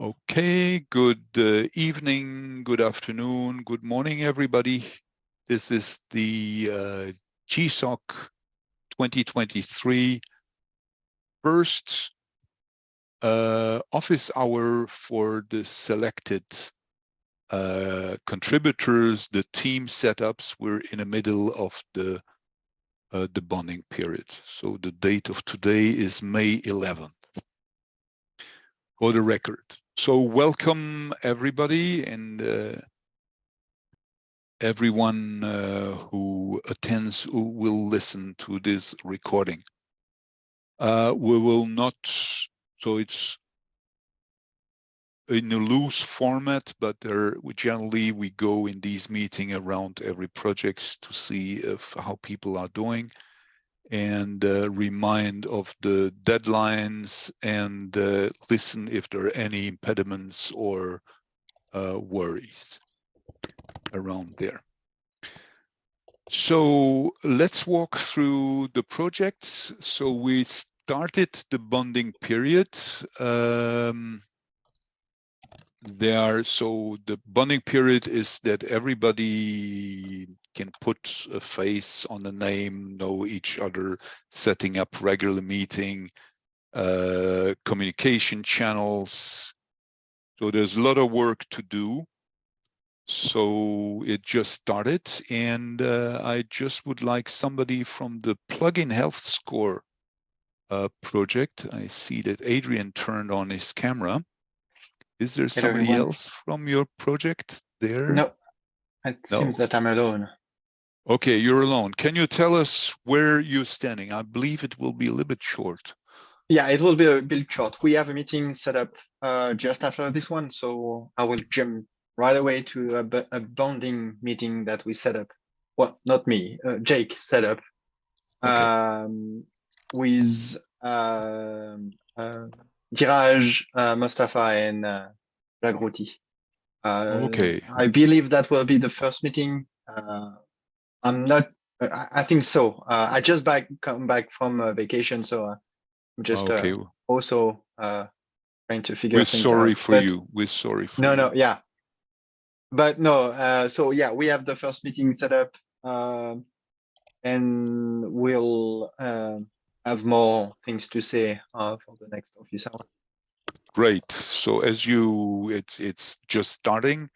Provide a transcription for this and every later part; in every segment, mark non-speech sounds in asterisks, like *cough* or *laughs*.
Okay, good uh, evening, good afternoon, good morning, everybody. This is the uh, GSOC 2023 first uh, office hour for the selected uh, contributors, the team setups. We're in the middle of the uh, the bonding period. So the date of today is May 11th for the record. So welcome everybody and uh, everyone uh, who attends who will listen to this recording. Uh, we will not, so it's in a loose format, but there generally we go in these meeting around every projects to see if how people are doing and uh, remind of the deadlines and uh, listen if there are any impediments or uh, worries around there. So let's walk through the projects. So we started the bonding period. Um, there so the bonding period is that everybody can put a face on a name, know each other, setting up regular meeting, uh, communication channels. So there's a lot of work to do. So it just started and uh, I just would like somebody from the plugin health score uh, project. I see that Adrian turned on his camera. Is there Hello, somebody everyone. else from your project there? No, it No. seems that I'm alone. Okay, you're alone. Can you tell us where you're standing? I believe it will be a little bit short. Yeah, it will be a bit short. We have a meeting set up uh, just after this one, so I will jump right away to a bonding meeting that we set up. Well, not me, uh, Jake set up Okay. um, with um, uh, Diraj, uh, Mustafa, and uh. Uh, Okay. I believe that will be the first meeting. Uh, I'm not. I, I think so. Uh, I just back come back from uh, vacation, so uh, I'm just uh, Okay, also uh, trying to figure out. we're sorry out. for But you. We're sorry for No, you. no, yeah. But no, uh, so yeah, we have the first meeting set up, um, and we'll uh, have more things to say uh, for the next office hour. Great. So as you, it's it's just starting.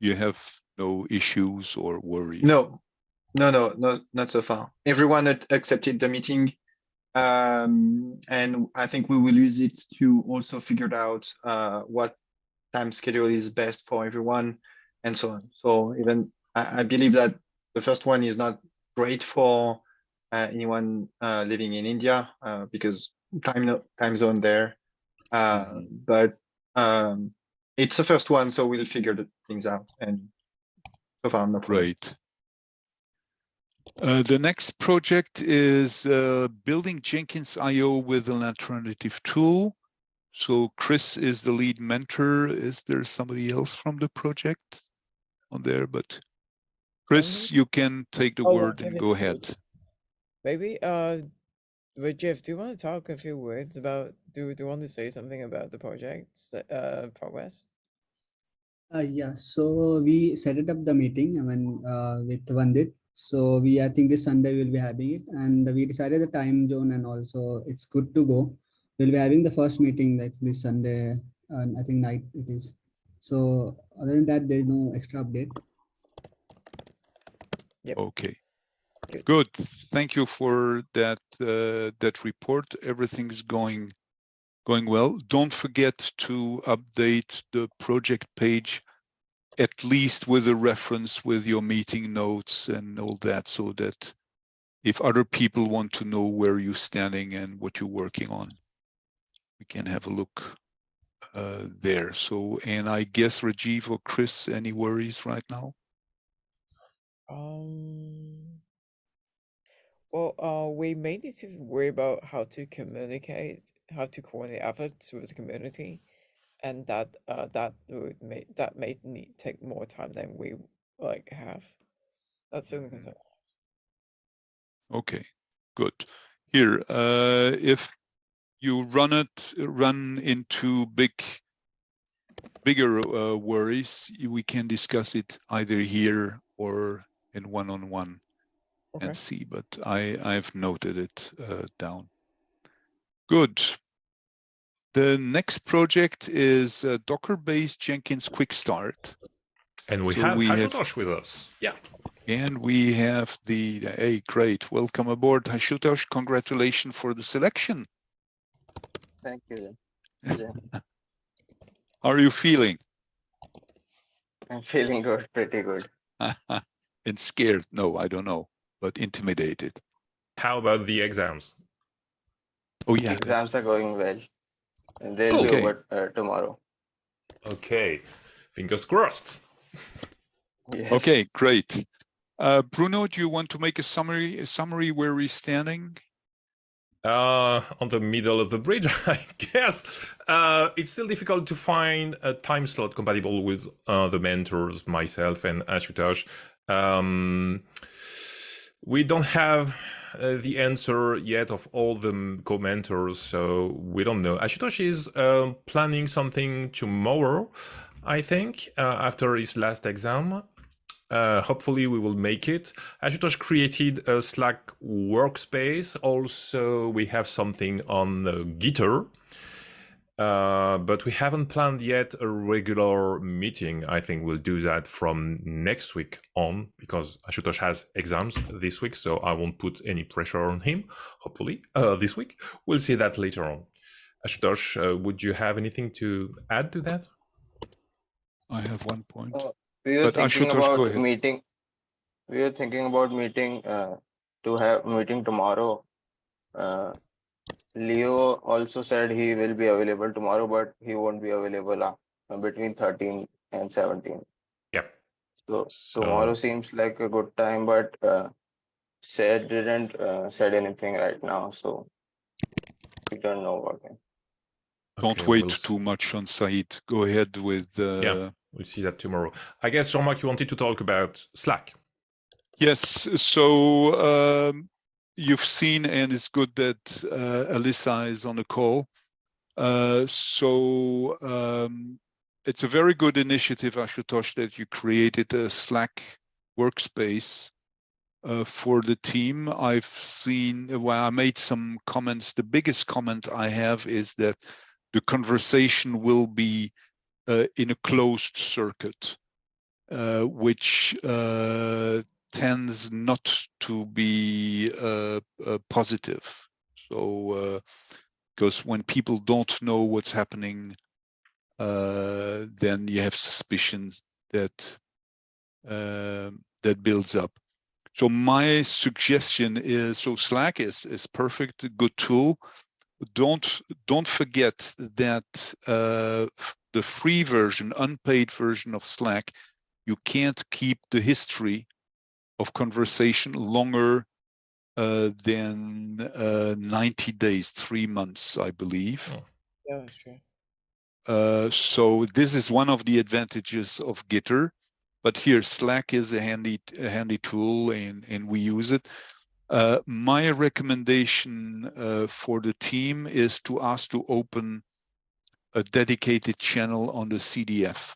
You have no issues or worries. No, no, no, no, not so far. Everyone ac- accepted the meeting. Um, and I think we will use it to also figure out uh, what time schedule is best for everyone and so on. So even I, I believe that the first one is not great for uh, anyone uh, living in India uh, because time time zone there. Uh. But um, it's the first one, so we'll figure the things out. And so far, no problem. Great. Uh, the next project is uh, building Jenkins IO with an alternative tool. So Chris is the lead mentor. Is there somebody else from the project on there? But Chris, you can take the Oh, word and go ahead. Maybe, uh, but Jeff, do you want to talk a few words about, do, do you want to say something about the project's, uh, progress? Uh, yeah, so we set it up the meeting, I mean, uh, with Vandit. So we, I think this Sunday we'll be having it and we decided the time zone and also it's good to go. We'll be having the first meeting like this Sunday and I think night it is. So other than that, there's no extra update. Yep. Okay. Good. Good. Thank you for that uh, that report. Everything's going going well. Don't forget to update the project page at least with a reference with your meeting notes and all that so that if other people want to know where you're standing and what you're working on, we can have a look uh, there. So, and I guess Rajiv or Chris, any worries right now? Um, well, uh, we may need to worry about how to communicate, how to coordinate efforts with the community. And that, uh, that would make, that may need, take more time than we like have. That's the only concern. Okay, good. Here, uh, if you run it, run into big bigger uh, worries, we can discuss it either here or in one-on-one Okay. and see, but I, I've noted it uh, down. Good. The next project is uh, Docker-based Jenkins Quick Start. And we So have we have- with us. Yeah. And we have the, hey, great, welcome aboard, Ashutosh, congratulations for the selection. Thank you. Yeah, *laughs* How are you feeling? I'm feeling good, pretty good. *laughs* And scared? No, I don't know, but intimidated. How about the exams? Oh, yeah, Exams are going well. And they'll be Okay. over uh, tomorrow. Okay. Fingers crossed. Yes. okay, great. Uh, Bruno, do you want to make a summary, a summary where we're standing? Uh, on the middle of the bridge, *laughs* I guess. Uh, it's still difficult to find a time slot compatible with uh, the mentors, myself, and Ashutosh. Um, we don't have uh, the answer yet of all the commenters, so we don't know. Ashutosh is um planning something tomorrow, I think, uh, after his last exam. Uh, hopefully we will make it. Ashutosh created a Slack workspace. Also, we have something on uh, Gitter. Uh, but we haven't planned yet a regular meeting. I think we'll do that from next week on because Ashutosh has exams this week, so I won't put any pressure on him. Hopefully, uh, this week we'll see that later on. Ashutosh, uh, would you have anything to add to that? I have one point. Uh, We were But thinking Ashutosh, go about ahead. meeting. We were thinking about meeting, uh, to have meeting tomorrow. Leo also said he will be available tomorrow, but he won't be available uh, between thirteen and seventeen. Yeah. So So- tomorrow seems like a good time, but uh, said didn't uh, said anything right now, so we don't know about him. Don't Okay, wait we'll too much on Said. Go ahead with, uh, We'll see that tomorrow. I guess Jean-Marc, you wanted to talk about Slack. Yes, so um, you've seen, and it's good that uh, Alyssa is on the call. Uh, so um, it's a very good initiative, Ashutosh, that you created a Slack workspace uh, for the team. I've seen, well, I made some comments. The biggest comment I have is that the conversation will be uh, in a closed circuit, uh, which uh, tends not to be uh, uh, positive. So, because when people don't know what's happening, uh, then you have suspicions that uh, that builds up. So my suggestion is, so Slack is is perfect, good tool. Don't don't forget that uh, the free version, unpaid version of Slack, you can't keep the history of conversation longer uh, than uh, 90 days, three months, I believe. Oh. Yeah, that's true. Uh, so this is one of the advantages of Gitter, but here Slack is a handy, a handy tool and, and we use it. Uh, my recommendation uh, for the team is to ask to open a dedicated channel on the CDF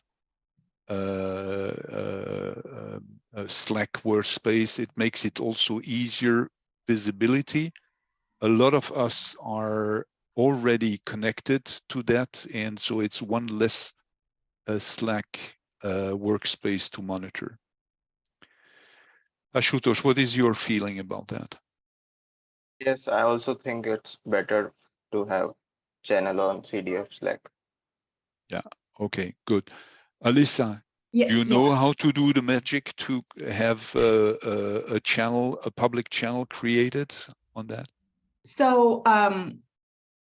Slack workspace. It makes it also easier visibility. A lot of us are already connected to that, and so it's one less uh, Slack uh, workspace to monitor. Ashutosh, what is your feeling about that? Yes, I also think it's better to have channel on CDF Slack. Yeah, okay, good. Alyssa, Yeah, do you yeah. know how to do the magic to have uh, a, a channel, a public channel created on that? So um,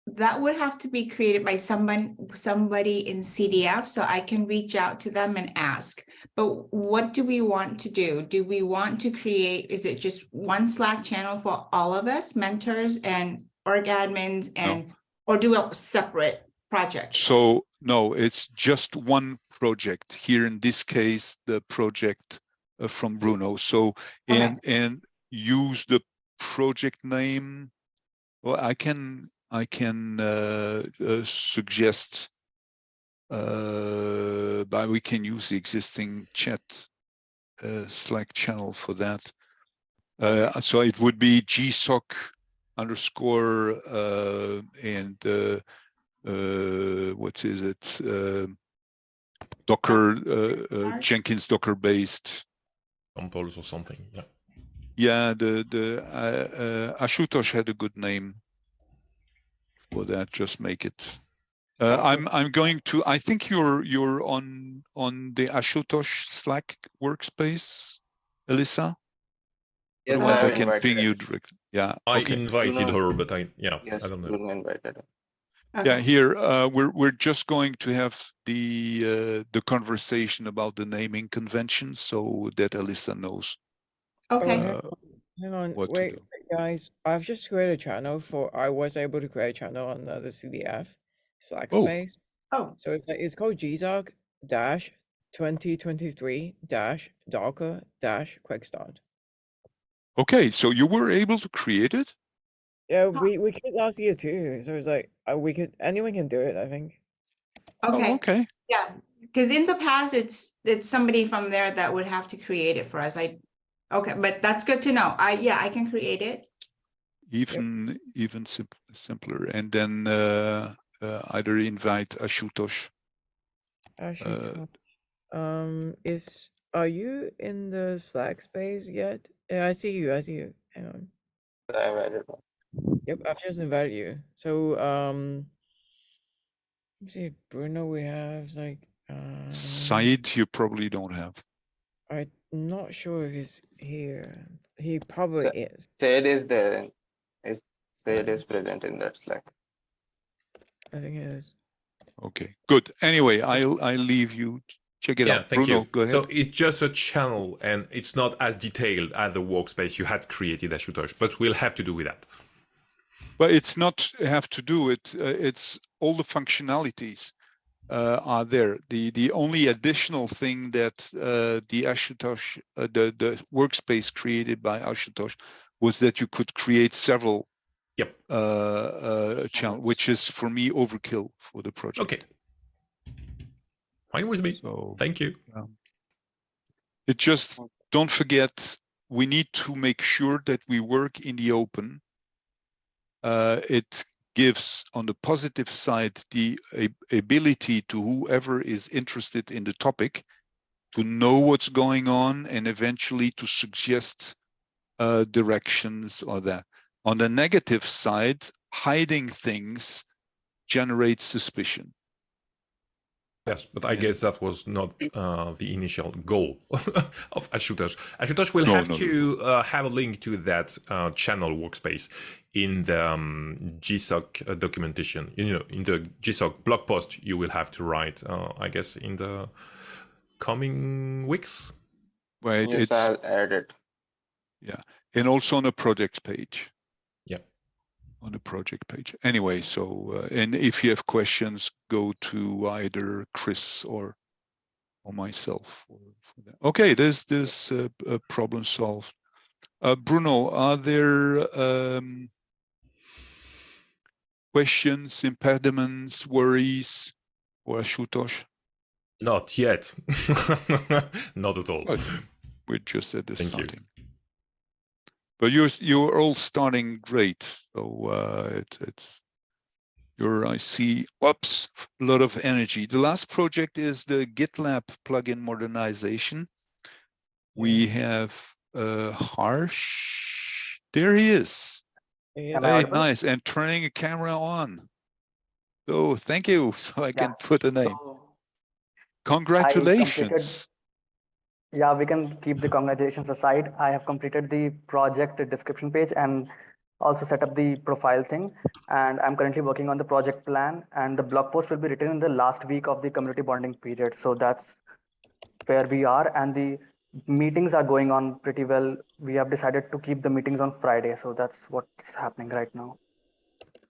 that would have to be created by someone, somebody in CDF, so I can reach out to them and ask. But what do we want to do? Do we want to create, is it just one Slack channel for all of us, mentors and org admins and, or do a separate project? So no, it's just one project. Here in this case, the project uh, from Bruno. So Okay. and and use the project name. Well, I can I can uh, uh, suggest uh, but we can use the existing chat uh, Slack channel for that. Uh, so it would be gsoc underscore uh, and uh, uh, what is it? Um Docker uh, uh, Jenkins Docker based. Samples or something. Yeah. Yeah, the the uh, uh, Ashutosh had a good name for that. Just make it. Uh, I'm I'm going to. I think you're you're on on the Ashutosh Slack workspace, Alyssa. Yeah, Otherwise, I have can invited ping her. you direct. Yeah. I okay. invited her, but I yeah, Yes, I don't know. Invited her. Yeah, here uh, we're we're just going to have the uh, the conversation about the naming convention, so that Alyssa knows Okay, hang uh, Hang on, what to wait, do. wait, guys. I've just created a channel for. I was able to create a channel on uh, the CDF Slack Oh. space. oh, So it's like it's called GSOC dash twenty twenty three dash Docker dash quick start. Okay, so you were able to create it. Yeah, we we could last year too. So it's like uh, we could anyone can do it. I think. okay, Oh, okay. yeah, because in the past, it's, it's somebody from there that would have to create it for us, I, okay, but that's good to know, I, yeah, I can create it. Even even sim simpler, and then uh, uh, either invite Ashutosh. Actually, Uh, um, is are you in the Slack space yet? Yeah, I see you. I see you. Hang on. I invited her. Yep, I've just invited you. So, um, let's see, Bruno, we have like, uh, Said, you probably don't have. I'm not sure if he's here. He probably is. Said is there, and is Said is present in that Slack. I think it is. Okay, good. Anyway, I'll I'll leave you. Check it yeah, out. thank Bruno, you. go ahead. So it's just a channel, and it's not as detailed as the workspace you had created, Ashutosh. But we'll have to do with that. But it's not have to do it. Uh, it's all the functionalities uh, are there. The the only additional thing that uh, the Ashutosh, uh, the the workspace created by Ashutosh, was that you could create several Yep. uh, uh, channel, which is for me overkill for the project. Okay. Fine with me. So Thank you. it just don't forget we need to make sure that we work in the open. Uh, it gives on the positive side the ability to whoever is interested in the topic to know what's going on and eventually to suggest uh, directions or that. On the negative side, hiding things generates suspicion. Yes, but I Yeah. guess that was not uh, the initial goal *laughs* of Ashutosh. Ashutosh will No, have no, no, to uh, have a link to that uh, channel workspace in the um, GSOC uh, documentation. You know, in the GSOC blog post, you will have to write, uh, I guess, in the coming weeks. Right? Yes, it's I'll add it. and also on a project page. On the project page. Anyway, so uh, and if you have questions, go to either Chris or or myself. For, for that. Okay, there's this uh, problem solved. Uh, Bruno, are there um, questions, impediments, worries, or Ashutosh? Not yet. *laughs* not at all. We're just at the Thank you. Starting. But you're you're all starting great. So uh, it, it's you're I see oops a lot of energy. The last project is the GitLab plugin modernization. We have uh, Harsh. There he is. He Am is- I Very nice and turning a camera on. So thank you. *laughs* So I can put a name. So, Congratulations. Yeah, we can keep the congratulations aside. I have completed the project description page and also set up the profile thing. And I'm currently working on the project plan and the blog post will be written in the last week of the community bonding period. So that's where we are and the meetings are going on pretty well. We have decided to keep the meetings on Friday. So that's what's happening right now.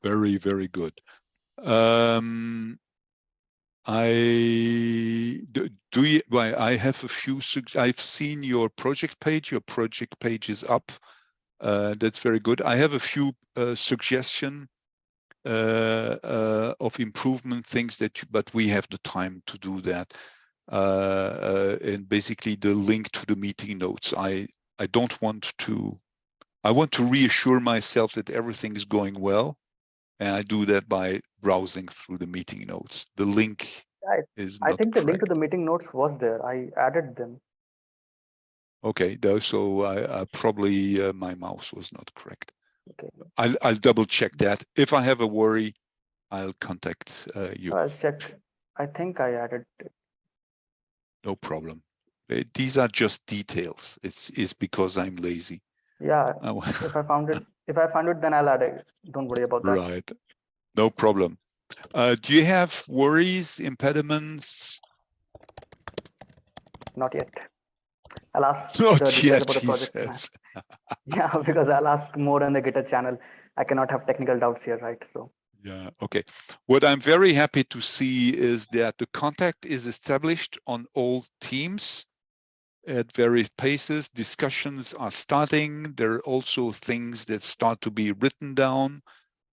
Very, very good. Um, I do, you, well, I have a few, I've seen your project page. Your project page is up. Uh, that's very good. I have a few uh, suggestion uh, uh, of improvement things that, you, but we have the time to do that. Uh, uh, and basically the link to the meeting notes. I I don't want to. I want to reassure myself that everything is going well, and I do that by browsing through the meeting notes. The link I- is I think the link to the meeting notes was there. I added them. Okay, though, so I, I probably uh, my mouse was not correct. Okay. I'll I'll double check that. If I have a worry, I'll contact uh, you. I'll check. I think I added. it. No problem. Uh, These are just details. It's is because I'm lazy. Yeah, if I found it, *laughs* if I find it, then I'll add it. Don't worry about that. Right. No problem. Uh, do you have worries, impediments? Not yet. I'll ask *laughs* Not yet, about the he project. says. *laughs* *laughs* Yeah, because I'll ask more on the GitHub channel. I cannot have technical doubts here, right? So Yeah, okay. What I'm very happy to see is that the contact is established on all teams at various paces. Discussions are starting. There are also things that start to be written down.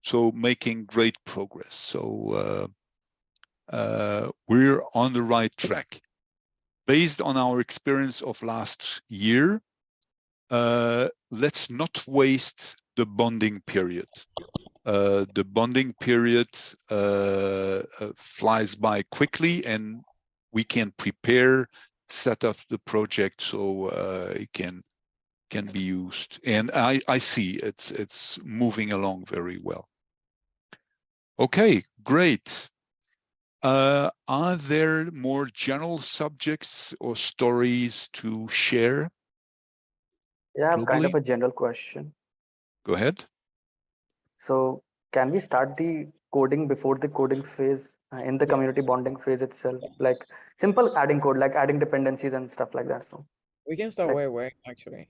So making great progress. So uh, uh, we're on the right track. Based on our experience of last year, uh, let's not waste the bonding period uh, the bonding period uh, uh, flies by quickly and we can prepare, set up the project so uh, it can can be used. And I, I see it's it's moving along very well. Okay, great. Uh, are there more general subjects or stories to share? yeah, I have kind of a general question. Go ahead. So can we start the coding before the coding phase uh, in the community bonding phase itself? Like simple adding code, like adding dependencies and stuff like that. So We can start Like- way away actually.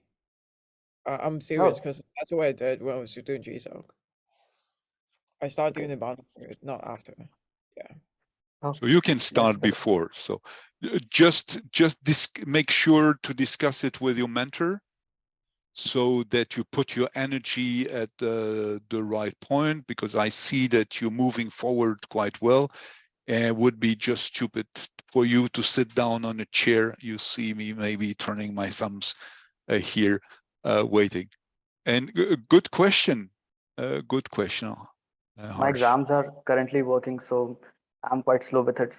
Uh, I'm serious because that's what I did when I was doing GSOC. I started doing the bonding period, not after. Yeah. So you can start before. So uh, just just dis make sure to discuss it with your mentor so that you put your energy at the the right point because I see that you're moving forward quite well. And it would be just stupid for you to sit down on a chair. You see me maybe turning my thumbs uh, here, uh, waiting. And g- good question. Uh, good question. Uh, my exams are currently working, so I'm quite slow with it.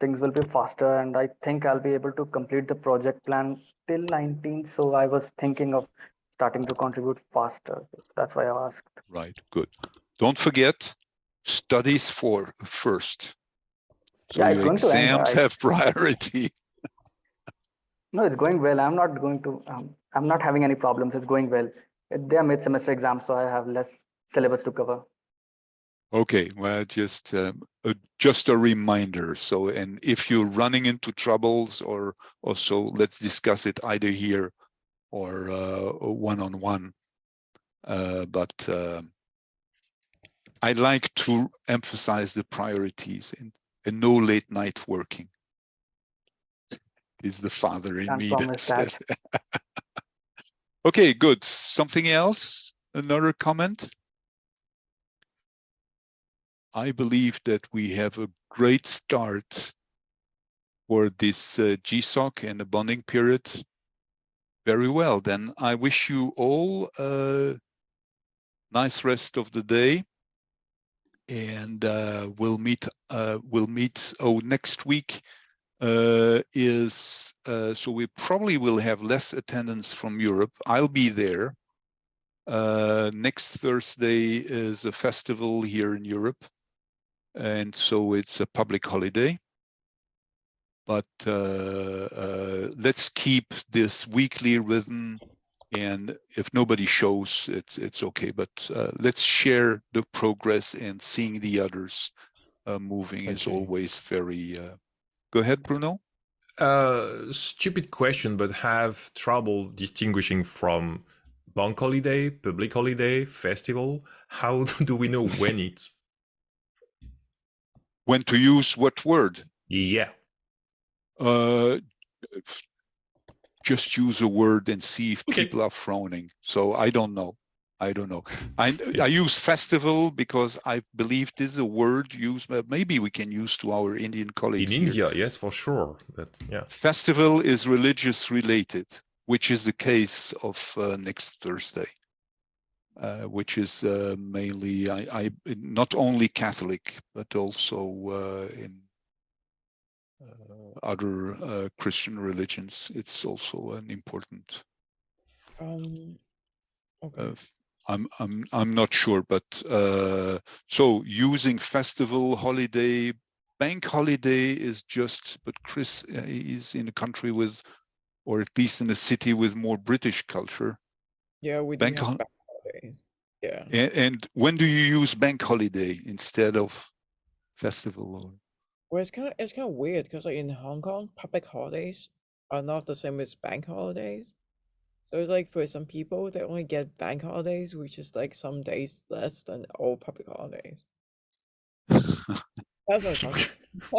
Things will be faster, and I think I'll be able to complete the project plan till 19. So I was thinking of starting to contribute faster. That's why I asked. Right, good. Don't forget, studies for first. So Yeah, it's your going to end, exams have *laughs* priority. No, it's going well. I'm not going to. Um, I'm not having any problems. It's going well. They are mid-semester exams, so I have less syllabus to cover. Okay, well, just um, uh, just a reminder. So, and if you're running into troubles or or so, let's discuss it either here or uh, one on one. Uh, but um I like to emphasize the priorities and, and no late night working. Is the father in Can't me that says. *laughs* okay, good. Something else? Another comment? I believe that we have a great start for this uh, GSOC and the bonding period. Very well, then I wish you all a nice rest of the day. And uh, we'll meet, uh, we'll meet, oh, next week uh, is, uh, so we probably will have less attendance from Europe. I'll be there. Uh, next Thursday is a festival here in Europe. And so it's a public holiday. But uh, let's keep this weekly rhythm. And if nobody shows, it's it's okay. But uh, let's share the progress and seeing the others uh, moving is always very. Uh... Go ahead, Bruno. Uh, stupid question, but have trouble distinguishing from bank holiday, public holiday, festival. How *laughs* do we know when it's? When to use what word? Yeah. Just use a word and see if Okay. people are frowning. So I don't know. I don't know. I, *laughs* I use festival because I believe this is a word used, but maybe we can use to our Indian In colleagues. here. India, yes, for sure. But yeah. Festival is religious related, which is the case of uh, next Thursday. Uh, which is uh, mainly, I, I, not only Catholic, but also uh, in other uh, Christian religions. It's also an important Um, okay. uh, I'm I'm I'm not sure, but uh, so using festival, holiday, bank holiday is just. But Chris uh, is in a country with, or at least in a city with more British culture. yeah, we do bank have bank holidays. Yeah. And, and when do you use bank holiday instead of festival? Well, it's kind of it's kind of weird because like in Hong Kong, public holidays are not the same as bank holidays. So it's like for some people, they only get bank holidays, which is like some days less than all public holidays. *laughs* That's uncomfortable. *laughs*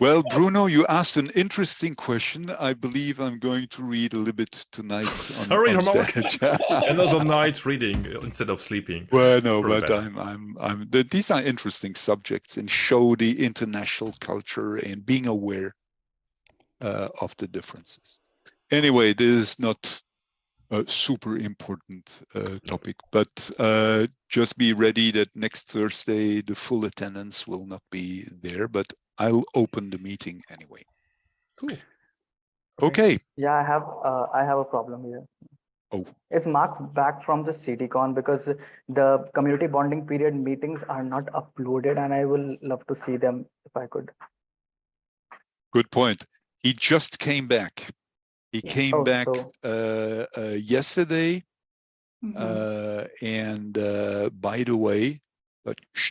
well, Bruno, you asked an interesting question. I believe I'm going to read a little bit tonight. *laughs* on- Sorry, on *laughs* Another night reading instead of sleeping. Well, no, Very but bad. I'm, I'm, I'm. The, these are interesting subjects and show the international culture and being aware uh, of the differences. Anyway, this is not a super important uh, topic, but uh, just be ready that next Thursday the full attendance will not be there, but I'll open the meeting anyway. Cool. Okay. Yeah, I have, uh, I have a problem here. Oh. Is Mark back from the CDCon because the community bonding period meetings are not uploaded and I will love to see them if I could. Good point. He just came back. He Yeah. came Oh, back so- uh, uh, yesterday. Mhm. Uh, and uh, by the way, but shh,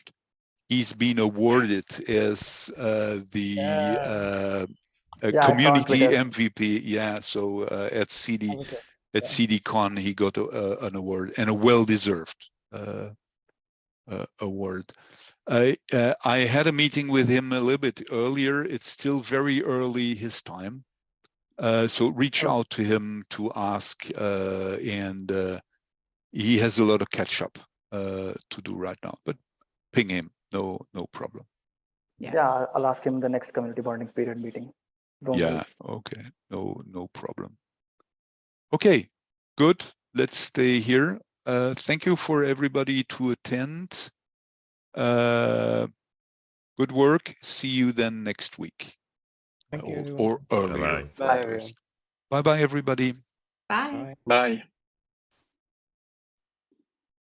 he's been awarded as uh, the Yeah. uh, a Yeah, I saw on community MVP. Yeah, so uh, at CD Okay. at Yeah. CDCon he got a, a- an award and a well-deserved uh, uh, award. I uh, I had a meeting with him a little bit earlier. It's still very early his time, uh, so reach Oh. out to him to ask, uh, and uh, he has a lot of catch up uh, to do right now. But ping him, no no problem. Yeah. Yeah, I'll- I'll ask him the next community bonding period meeting. Don't worry. Yeah, okay, no no problem. Okay, good. Let's stay here. Uh, thank you for everybody to attend. Uh, good work. See you then next week. Thank you, or, everyone. or earlier. Bye-bye. Everyone. Bye bye, everybody. Bye. Bye. Bye.